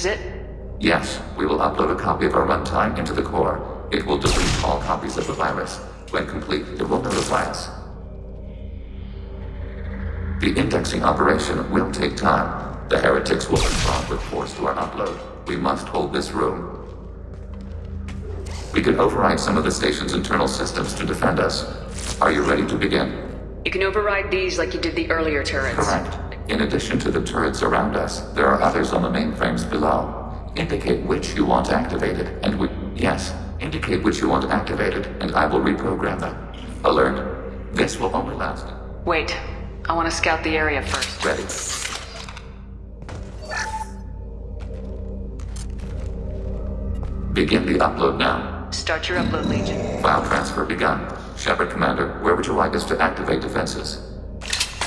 is it? Yes, we will upload a copy of our runtime into the core. It will delete all copies of the virus. When complete, it will notify us. The indexing operation will take time. The heretics will respond with force to our upload. We must hold this room. We can override some of the station's internal systems to defend us. Are you ready to begin? You can override these like you did the earlier turrets. Correct. In addition to the turrets around us, there are others on the mainframes below. Indicate which you want activated, and we... Yes, indicate which you want activated, and I will reprogram them. Alert. This will only last. Wait. I want to scout the area first. Ready. Begin the upload now. Start your upload, Legion. File transfer begun. Shepard Commander, where would you like us to activate defenses?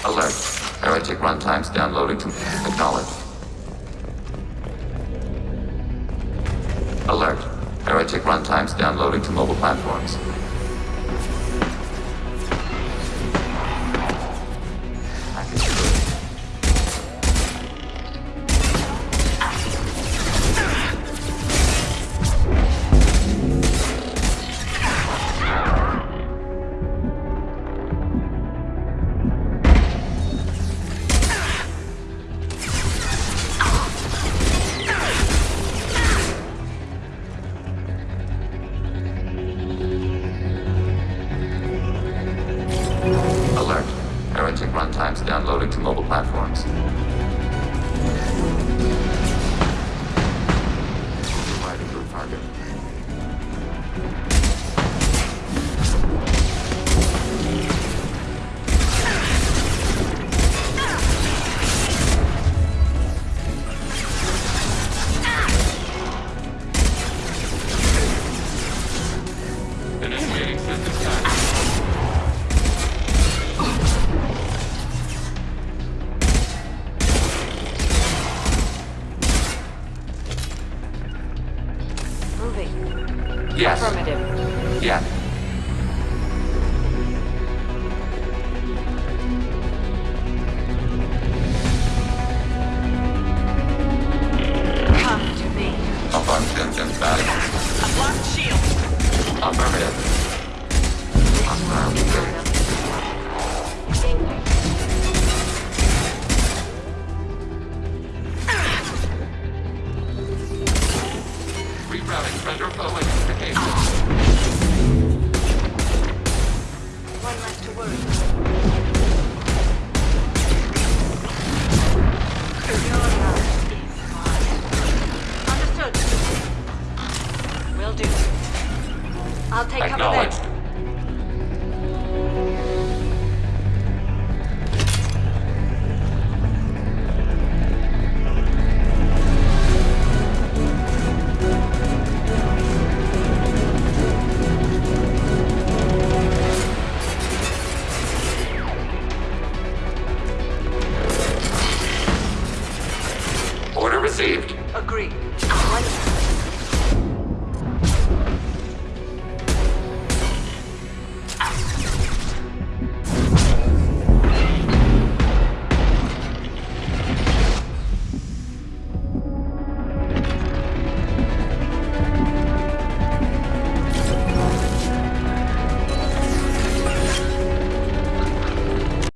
Alert. Heretic runtimes downloading to... Acknowledge. Alert. Heretic runtimes downloading to mobile platforms. Heretic runtimes downloading to mobile platforms. Yes. Affirmative. Yeah. Come to me. Abundant value. I've lost shield. Affirmative. Hostile engaged. Rerouting render flow Agreed.